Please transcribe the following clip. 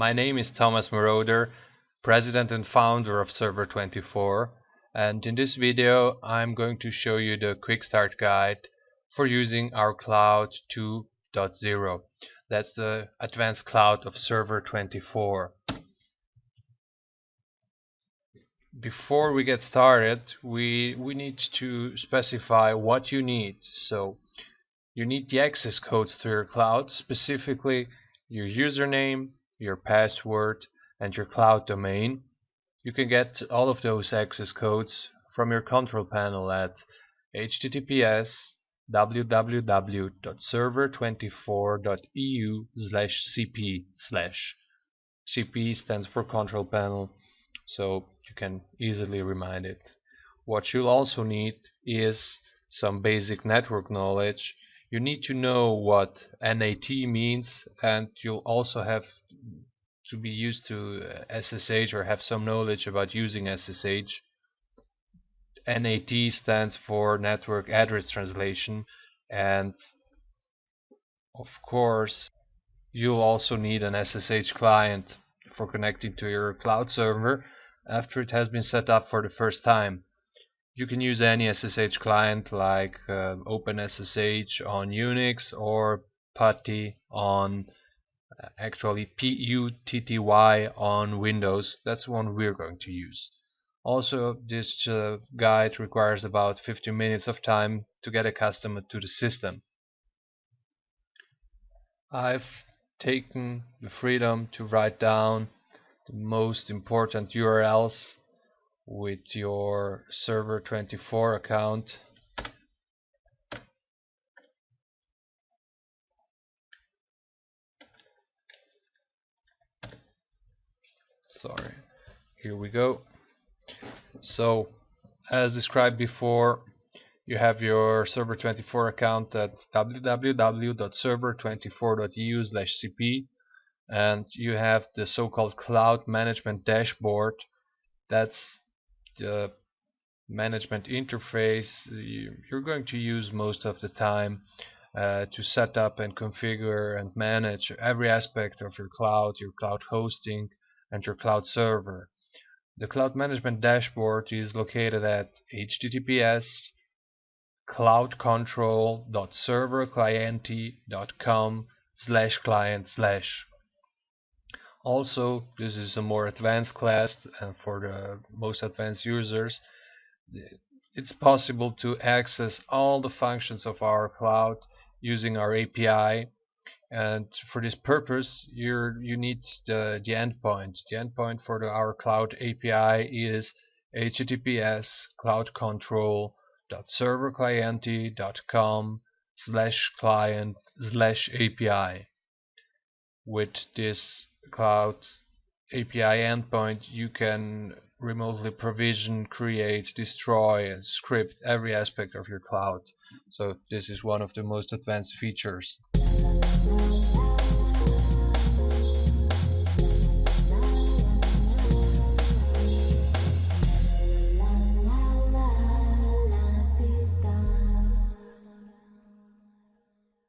My name is Thomas Moroder, president and founder of Server24 and in this video I'm going to show you the quick start guide for using our cloud 2.0. That's the advanced cloud of Server24. Before we get started, we, we need to specify what you need. So you need the access codes to your cloud, specifically your username, your password, and your cloud domain. You can get all of those access codes from your control panel at https www.server24.eu cp slash cp stands for control panel so you can easily remind it what you'll also need is some basic network knowledge you need to know what NAT means and you'll also have to be used to uh, SSH or have some knowledge about using SSH. NAT stands for Network Address Translation and of course you'll also need an SSH client for connecting to your cloud server after it has been set up for the first time. You can use any SSH client like uh, OpenSSH on Unix or PuTTY on uh, actually PUTTY on Windows. That's one we're going to use. Also, this uh, guide requires about 15 minutes of time to get accustomed to the system. I've taken the freedom to write down the most important URLs with your server 24 account. Sorry. Here we go. So as described before you have your server 24 account at www.server24.eu cp and you have the so-called cloud management dashboard. That's the management interface you're going to use most of the time uh, to set up and configure and manage every aspect of your cloud, your cloud hosting and your cloud server. The cloud management dashboard is located at https cloudcontrol.serverclienty.com slash client slash also, this is a more advanced class and for the most advanced users. It's possible to access all the functions of our cloud using our API and for this purpose you you need the, the endpoint. The endpoint for the, our cloud API is https cloudcontrol.serverclienty.com slash client slash API. With this cloud API endpoint, you can remotely provision, create, destroy, script every aspect of your cloud. So this is one of the most advanced features.